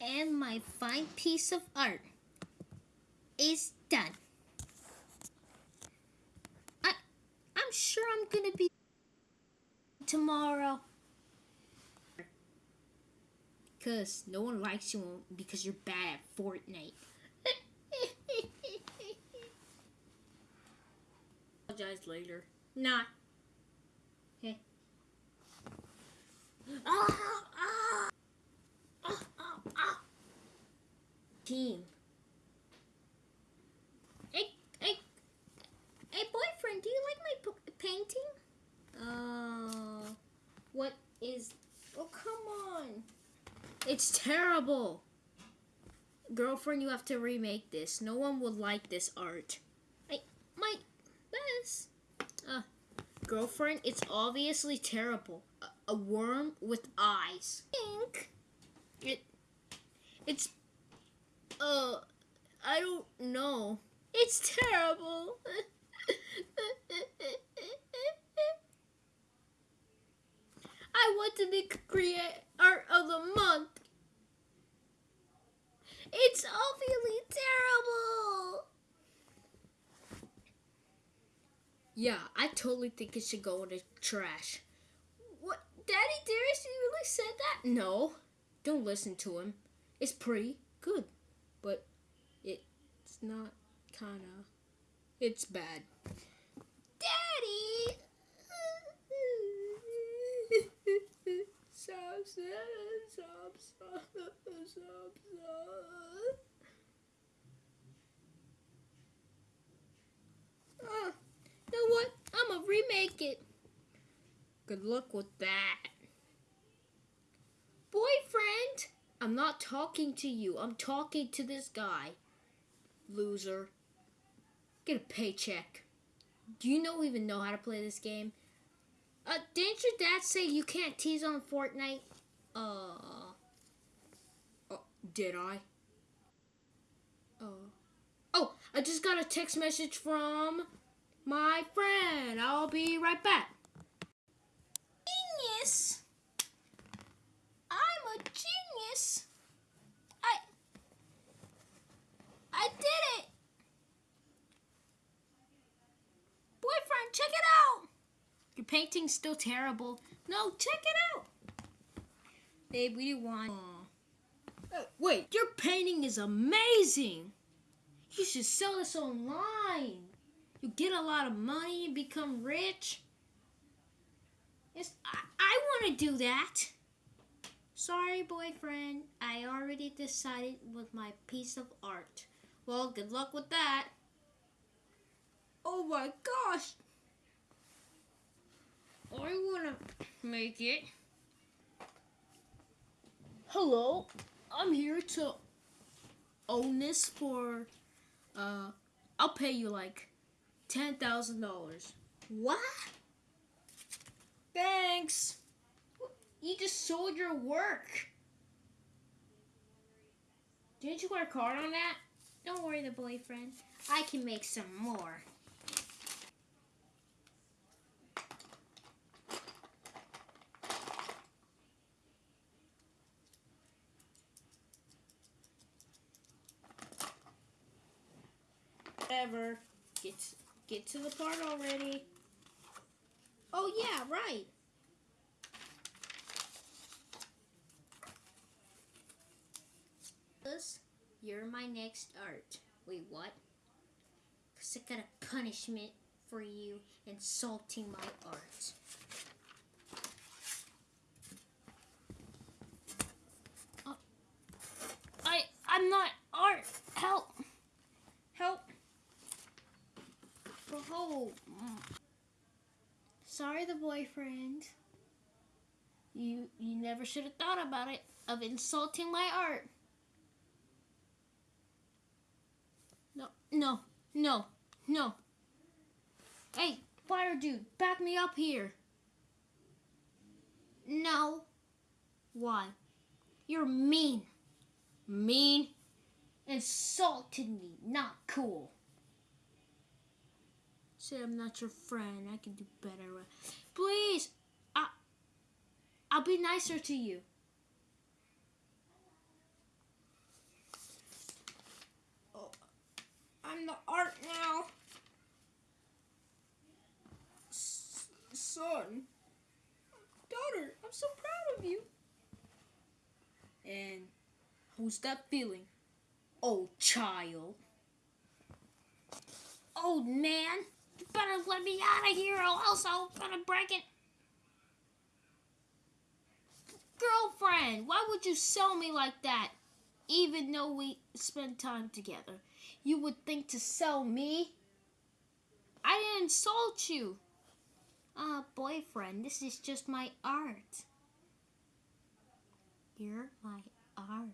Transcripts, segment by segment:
And my fine piece of art is done. I, I'm sure I'm gonna be tomorrow. Cause no one likes you because you're bad at Fortnite. Apologize later. Not. Okay. Ah, ah, ah, ah, ah. Team. Hey, hey, hey, boyfriend, do you like my p- painting? Uh, what is? Oh, come on. It's terrible. Girlfriend, you have to remake this. No one would like this art. I, my best. Uh, girlfriend, it's obviously terrible. A, a worm with eyes. Pink. It, it's, uh, I don't know. It's terrible. I want to be create art of the month. It's obviously terrible. Yeah, I totally think it should go in the trash. What? Daddy Darius, you really said that? No. Don't listen to him. It's pretty good, but it's not kinda. It's bad. Daddy! Stop, stop, stop, stop, stop. Uh, you know what? I'm gonna remake it. Good luck with that. Boyfriend! I'm not talking to you. I'm talking to this guy. Loser. Get a paycheck. Do you know even know how to play this game? Uh, didn't your dad say you can't tease on Fortnite? Uh. Oh, did I? Uh. Oh, I just got a text message from my friend. I'll be right back. Genius! I'm a genius! I. I did it! Boyfriend, check it out! Your painting's still terrible. No, check it out! Babe, we do want. Uh, wait, your painting is amazing! You should sell this online. You get a lot of money and become rich. I, I want to do that. Sorry, boyfriend. I already decided with my piece of art. Well, good luck with that. Oh my gosh! I want to make it. Hello, I'm here to own this for, uh, I'll pay you like $10,000. What? Thanks. You just sold your work. Didn't you work hard on that? Don't worry, the boyfriend. I can make some more. Whatever. Get get to the part already. Oh yeah, right. You're my next art. Wait, what? Cause I got a punishment for you insulting my art. Uh, I I'm not art. Help. Help. Oh. Sorry, the boyfriend. You you never should have thought about it of insulting my art. No, no, no, no. Hey, fire dude, back me up here. No. Why? You're mean. Mean? Insulted me. Not cool. Say I'm not your friend. I can do better. Please, I, I'll be nicer to you. Oh, I'm the art now. S son, daughter, I'm so proud of you. And who's that feeling? Oh, child. Old man you better let me out of here or else I'm gonna break it. Girlfriend, why would you sell me like that? Even though we spend time together, you would think to sell me? I didn't insult you. Ah, uh, boyfriend, this is just my art. You're my art.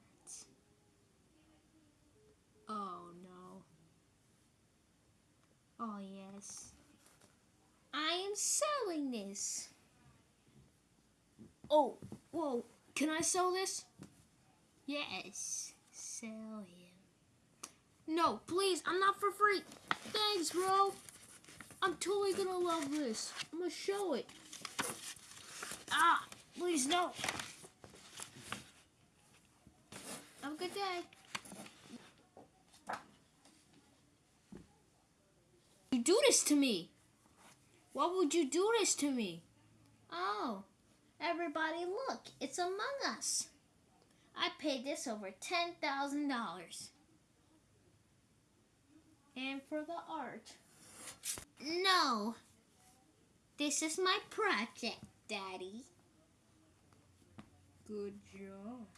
Oh. Oh yes. I am selling this. Oh, whoa. Can I sell this? Yes. Sell him. No, please. I'm not for free. Thanks, bro. I'm totally gonna love this. I'm gonna show it. Ah, please no. Have a good day. You do this to me. Why would you do this to me? Oh, everybody look, it's Among Us. I paid this over $10,000. And for the art. No. This is my project, Daddy. Good job.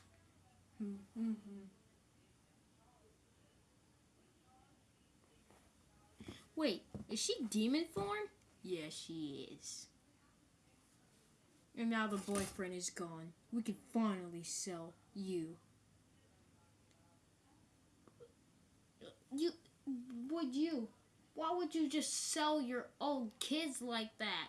Wait, is she demon form? Yeah, she is. And now the boyfriend is gone. We can finally sell you. You, would you? Why would you just sell your old kids like that?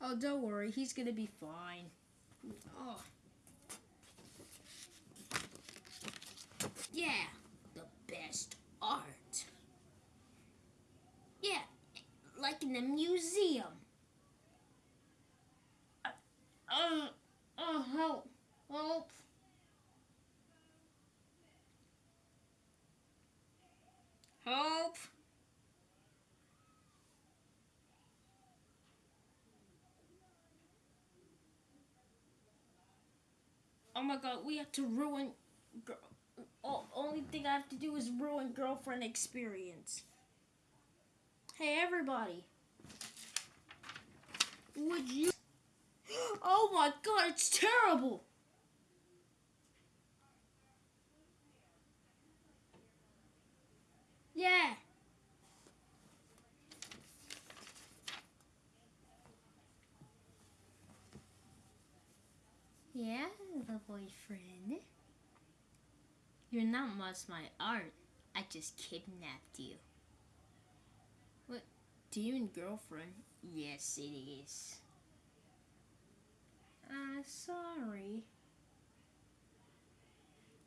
Oh, don't worry. He's gonna be fine. Oh. Yeah, the best art. Yeah, like in a museum. Uh, uh, uh help, help. Help. Oh my god, we have to ruin... Oh, only thing I have to do is ruin girlfriend experience. Hey, everybody. Would you... Oh my god, it's terrible! Yeah. Yeah, the boyfriend. You're not much my art. I just kidnapped you. What? Do you Demon girlfriend? Yes, it is. Uh, sorry.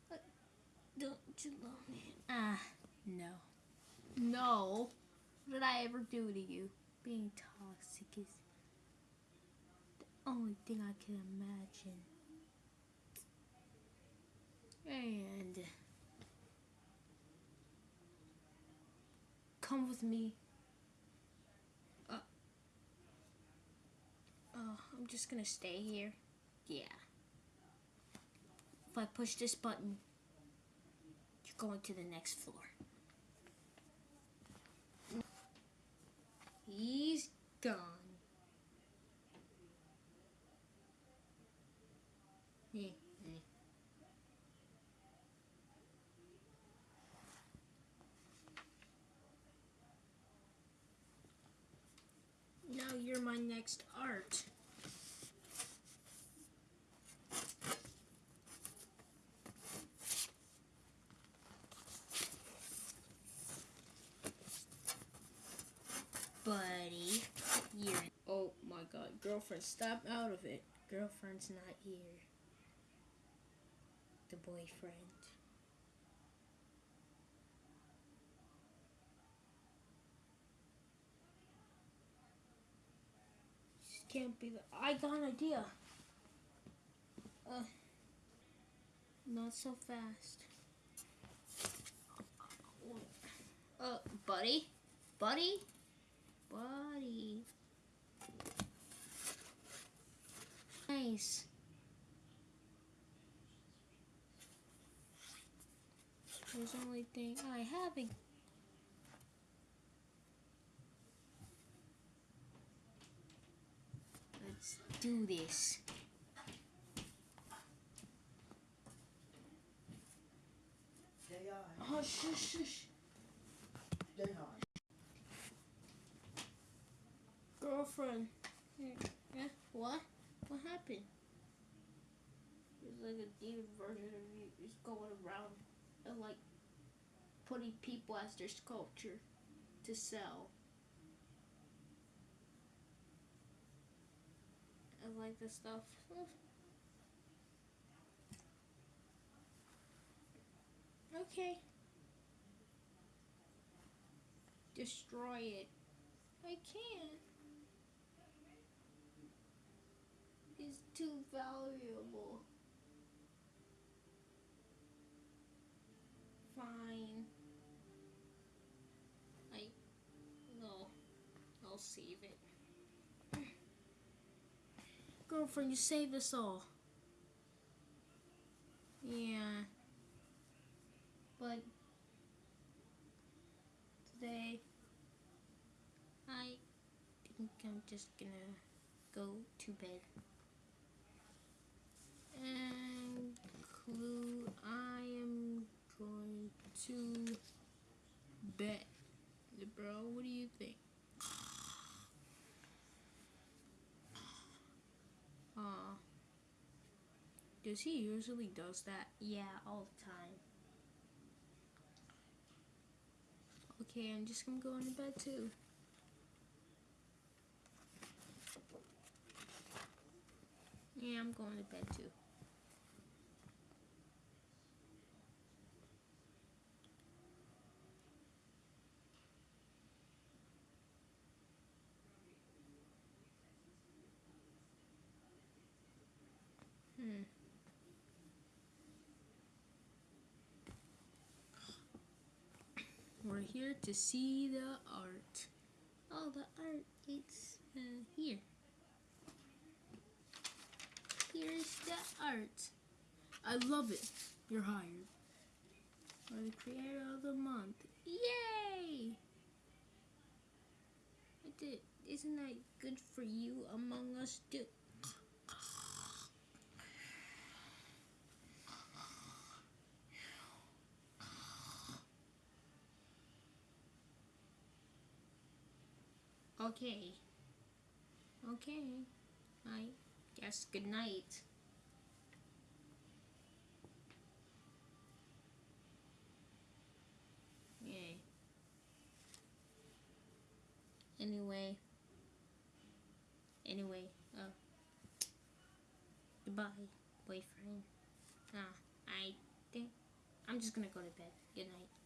But don't you love me? Ah, uh, no. No. What did I ever do to you? Being toxic is the only thing I can imagine. And come with me. Uh, uh, I'm just gonna stay here. Yeah. If I push this button, you're going to the next floor. He's gone. Yeah. Now you're my next art. Buddy, you're... Oh my god, girlfriend, stop out of it. Girlfriend's not here. The boyfriend. Can't be the. I got an idea. Uh, not so fast. Uh, buddy, buddy, buddy. nice. There's only thing I have a Let's do this. Oh shush shush. They are. Girlfriend. Yeah, yeah. What? What happened? It's like a demon version of you is going around and like putting people as their sculpture to sell. I like this stuff. Okay. Destroy it. I can't. It's too valuable. Fine. I no. I'll save it. Girlfriend, you saved us all. Yeah. But today I think I'm just gonna go to bed. And clue I am going to bed. Bro, what do you think? Does he usually does that? Yeah, all the time. Okay, I'm just gonna go into bed too. Yeah, I'm going to bed too. Hmm. We're here to see the art. Oh, the art, it's uh, here. Here's the art. I love it. You're hired. You're the creator of the month. Yay! Isn't that good for you among us too? Okay. Okay. I guess good night. Yay. Anyway. Anyway, uh goodbye, boyfriend. Ah, I think I'm just gonna go to bed. Good night.